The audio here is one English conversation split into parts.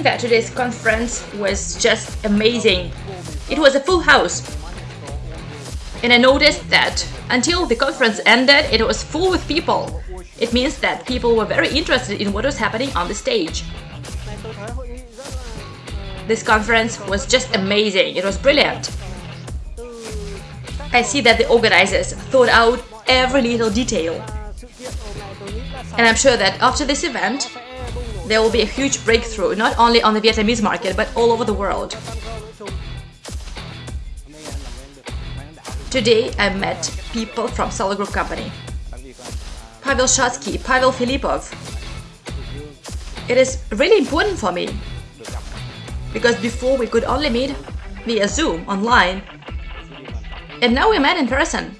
Think that today's conference was just amazing. It was a full house. And I noticed that until the conference ended, it was full with people. It means that people were very interested in what was happening on the stage. This conference was just amazing. It was brilliant. I see that the organizers thought out every little detail. And I'm sure that after this event, there will be a huge breakthrough, not only on the Vietnamese market, but all over the world. Today, I met people from Solar Group company. Pavel Shatsky, Pavel Filipov. It is really important for me because before we could only meet via Zoom online and now we met in person.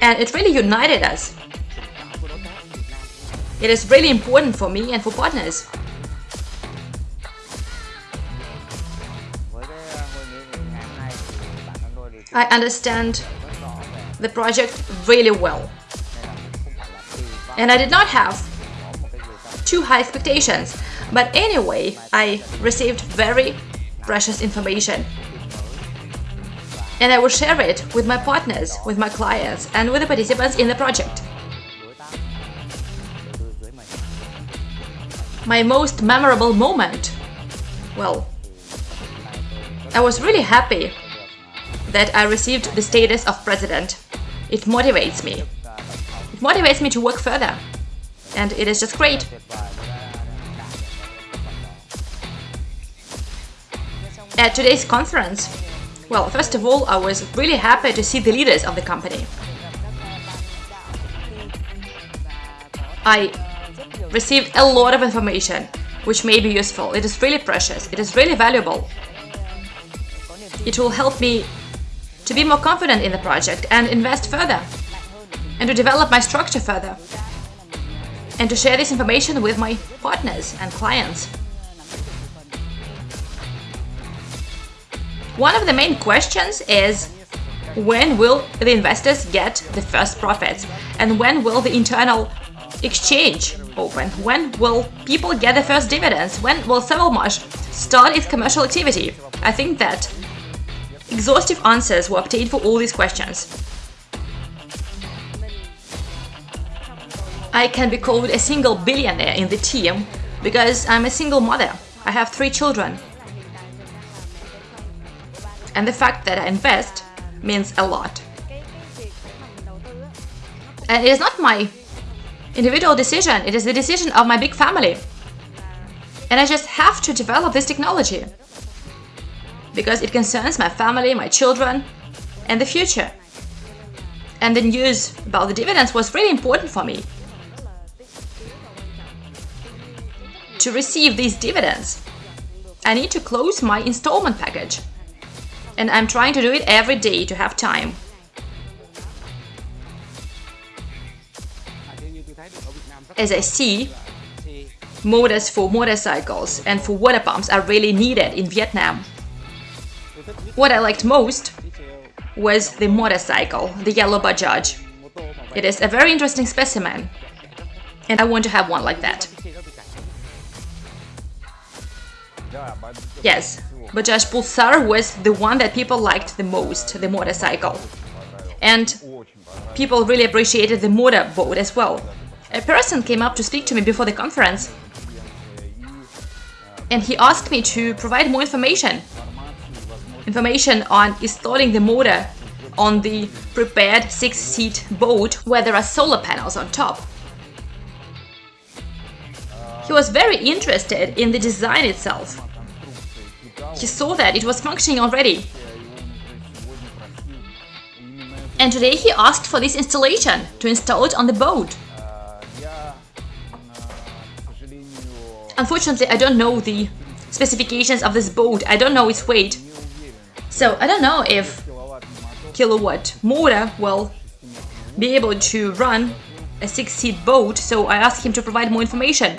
And it really united us. It is really important for me and for partners. I understand the project really well. And I did not have too high expectations. But anyway, I received very precious information and I will share it with my partners, with my clients, and with the participants in the project. My most memorable moment? Well, I was really happy that I received the status of president. It motivates me. It motivates me to work further. And it is just great. At today's conference, well, first of all, I was really happy to see the leaders of the company. I received a lot of information, which may be useful. It is really precious. It is really valuable. It will help me to be more confident in the project and invest further, and to develop my structure further, and to share this information with my partners and clients. One of the main questions is when will the investors get the first profits and when will the internal exchange open? When will people get the first dividends? When will SovElMash start its commercial activity? I think that exhaustive answers were obtained for all these questions. I can be called a single billionaire in the team because I'm a single mother. I have three children and the fact that I invest means a lot. And it is not my individual decision, it is the decision of my big family. And I just have to develop this technology because it concerns my family, my children, and the future. And the news about the dividends was really important for me. To receive these dividends, I need to close my installment package and I'm trying to do it every day to have time. As I see, motors for motorcycles and for water pumps are really needed in Vietnam. What I liked most was the motorcycle, the yellow Bajaj. It is a very interesting specimen, and I want to have one like that. Yes, Bajaj Pulsar was the one that people liked the most, the motorcycle. And people really appreciated the motorboat as well. A person came up to speak to me before the conference and he asked me to provide more information. Information on installing the motor on the prepared six-seat boat where there are solar panels on top. He was very interested in the design itself. He saw that it was functioning already. And today he asked for this installation to install it on the boat. Unfortunately, I don't know the specifications of this boat. I don't know its weight. So I don't know if kilowatt motor will be able to run a six-seat boat, so I asked him to provide more information.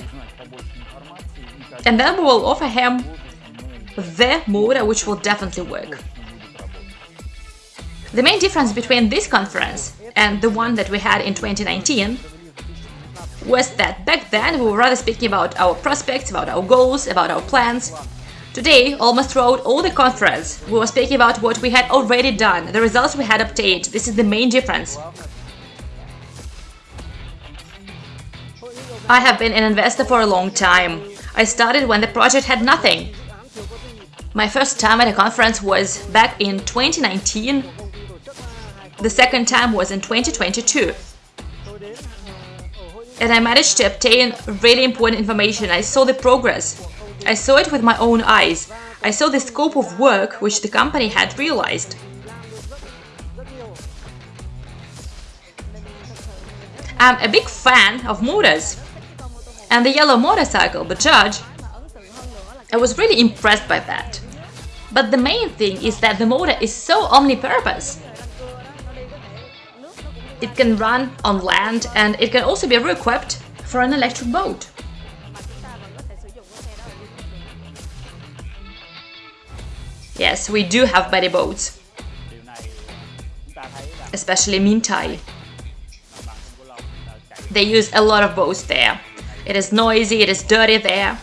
And then we will offer him the motor which will definitely work. The main difference between this conference and the one that we had in 2019 was that back then we were rather speaking about our prospects, about our goals, about our plans. Today, almost throughout all the conference, we were speaking about what we had already done, the results we had obtained. This is the main difference. I have been an investor for a long time. I started when the project had nothing. My first time at a conference was back in 2019. The second time was in 2022. And I managed to obtain really important information. I saw the progress. I saw it with my own eyes. I saw the scope of work which the company had realized. I'm a big fan of motors and the yellow motorcycle, Bajaj, I was really impressed by that. But the main thing is that the motor is so omnipurpose. It can run on land and it can also be re-equipped for an electric boat. Yes, we do have buddy boats, especially Mintai. They use a lot of boats there. It is noisy, it is dirty there,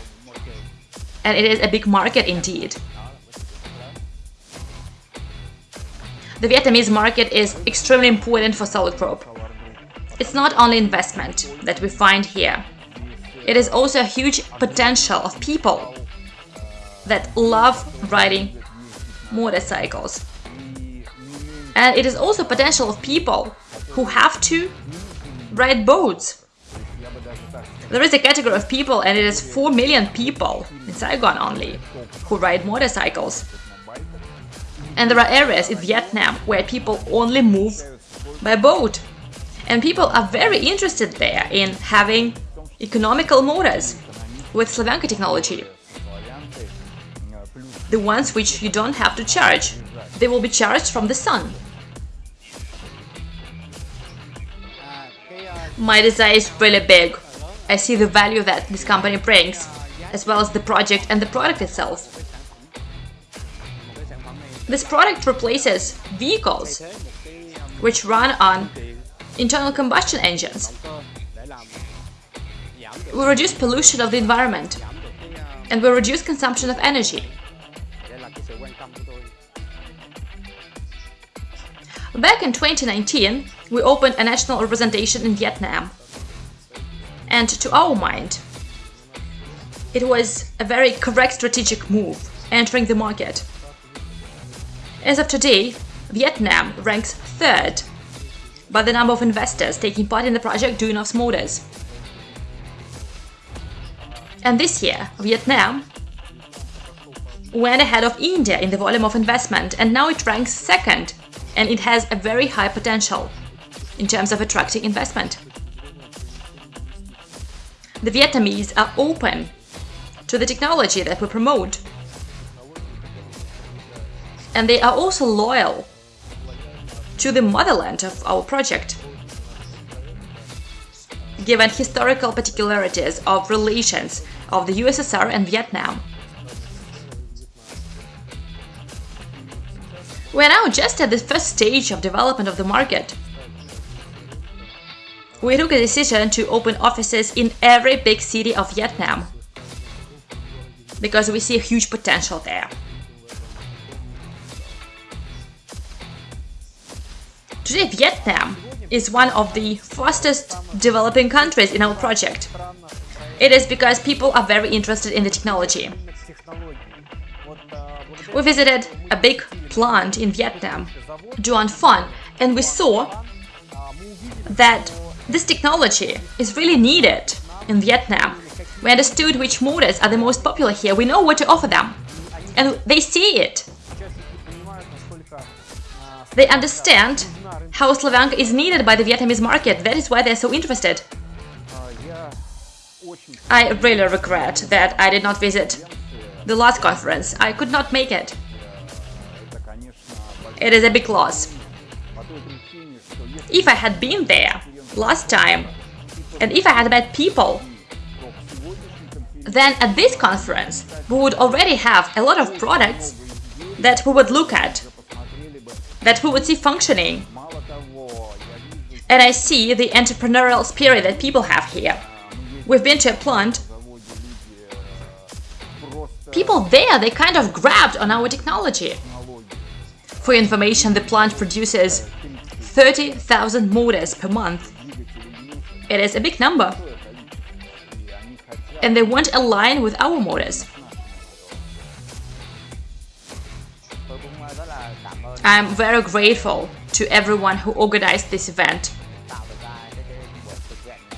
and it is a big market indeed. The Vietnamese market is extremely important for Solar Group. It's not only investment that we find here. It is also a huge potential of people that love riding motorcycles. And it is also potential of people who have to ride boats there is a category of people, and it is 4 million people in Saigon only, who ride motorcycles. And there are areas in Vietnam where people only move by boat. And people are very interested there in having economical motors with Slavyanka technology. The ones which you don't have to charge. They will be charged from the sun. My desire is really big. I see the value that this company brings, as well as the project and the product itself. This product replaces vehicles which run on internal combustion engines. We reduce pollution of the environment and we reduce consumption of energy. Back in 2019, we opened a national representation in Vietnam and to our mind, it was a very correct strategic move entering the market. As of today, Vietnam ranks third by the number of investors taking part in the project Duyunov's Motors. And this year, Vietnam went ahead of India in the volume of investment and now it ranks second and it has a very high potential in terms of attracting investment the Vietnamese are open to the technology that we promote. And they are also loyal to the motherland of our project. Given historical particularities of relations of the USSR and Vietnam. We are now just at the first stage of development of the market we took a decision to open offices in every big city of Vietnam because we see a huge potential there. Today, Vietnam is one of the fastest developing countries in our project. It is because people are very interested in the technology. We visited a big plant in Vietnam, Duan Phan, and we saw that this technology is really needed in Vietnam. We understood which motors are the most popular here. We know what to offer them. And they see it. They understand how Slavyanka is needed by the Vietnamese market. That is why they're so interested. I really regret that I did not visit the last conference. I could not make it. It is a big loss. If I had been there, last time. And if I had met people, then at this conference we would already have a lot of products that we would look at, that we would see functioning. and I see the entrepreneurial spirit that people have here. We've been to a plant. People there, they kind of grabbed on our technology. For information, the plant produces 30,000 motors per month. It is a big number. And they want a line with our motors. I'm very grateful to everyone who organized this event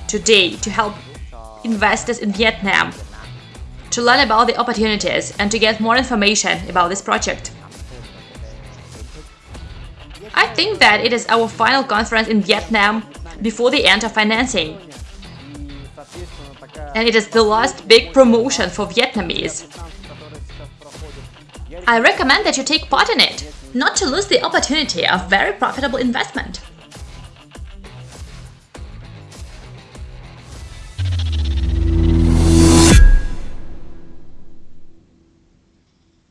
today to help investors in Vietnam to learn about the opportunities and to get more information about this project. I think that it is our final conference in Vietnam before the end of financing. And it is the last big promotion for Vietnamese. I recommend that you take part in it, not to lose the opportunity of very profitable investment.